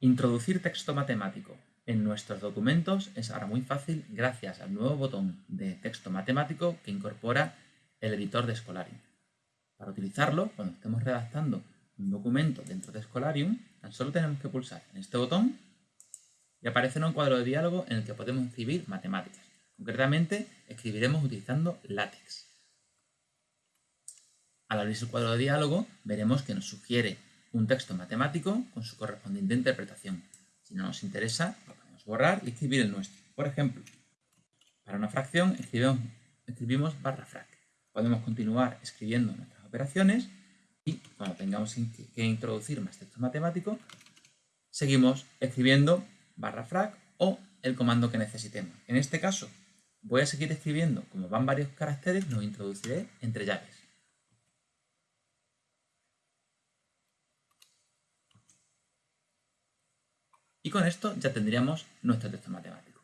Introducir texto matemático en nuestros documentos es ahora muy fácil gracias al nuevo botón de texto matemático que incorpora el editor de Scholarium. Para utilizarlo, cuando estemos redactando un documento dentro de Scholarium, tan solo tenemos que pulsar en este botón y aparecerá un cuadro de diálogo en el que podemos escribir matemáticas. Concretamente, escribiremos utilizando LaTeX. Al abrirse el cuadro de diálogo, veremos que nos sugiere un texto matemático con su correspondiente interpretación. Si no nos interesa, lo podemos borrar y escribir el nuestro. Por ejemplo, para una fracción escribimos, barra frac. Podemos continuar escribiendo nuestras operaciones y cuando tengamos que introducir más texto matemático, seguimos escribiendo barra frac o el comando que necesitemos. En este caso, voy a seguir escribiendo, como van varios caracteres, los introduciré entre llaves. Y con esto ya tendríamos nuestro texto matemático.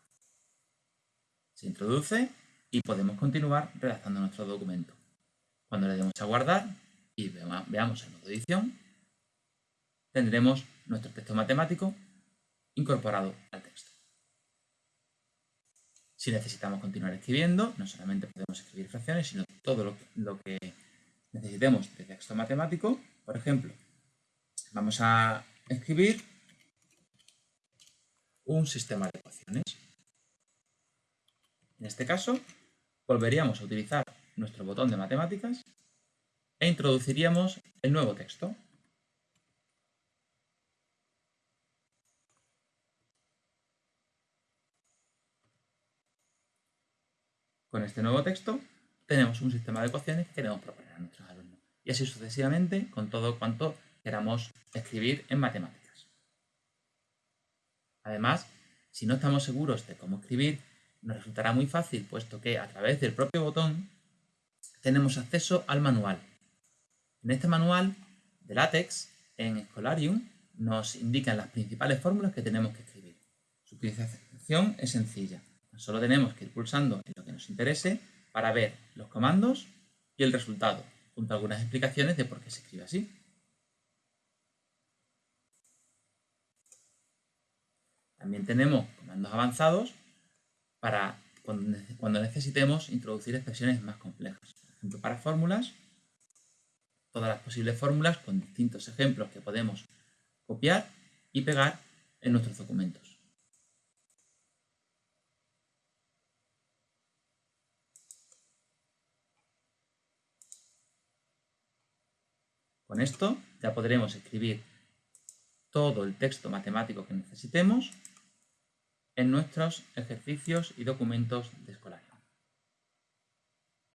Se introduce y podemos continuar redactando nuestro documento. Cuando le demos a guardar y veamos el modo edición, tendremos nuestro texto matemático incorporado al texto. Si necesitamos continuar escribiendo, no solamente podemos escribir fracciones, sino todo lo que, lo que necesitemos de texto matemático. Por ejemplo, vamos a escribir un sistema de ecuaciones. En este caso, volveríamos a utilizar nuestro botón de matemáticas e introduciríamos el nuevo texto. Con este nuevo texto tenemos un sistema de ecuaciones que queremos proponer a nuestros alumnos. Y así sucesivamente con todo cuanto queramos escribir en matemáticas. Además, si no estamos seguros de cómo escribir, nos resultará muy fácil, puesto que a través del propio botón tenemos acceso al manual. En este manual de LaTeX, en Scholarium, nos indican las principales fórmulas que tenemos que escribir. Su utilización es sencilla. Solo tenemos que ir pulsando en lo que nos interese para ver los comandos y el resultado, junto a algunas explicaciones de por qué se escribe así. También tenemos comandos avanzados para cuando necesitemos introducir expresiones más complejas. Por ejemplo, para fórmulas, todas las posibles fórmulas con distintos ejemplos que podemos copiar y pegar en nuestros documentos. Con esto ya podremos escribir todo el texto matemático que necesitemos en nuestros ejercicios y documentos de escuela.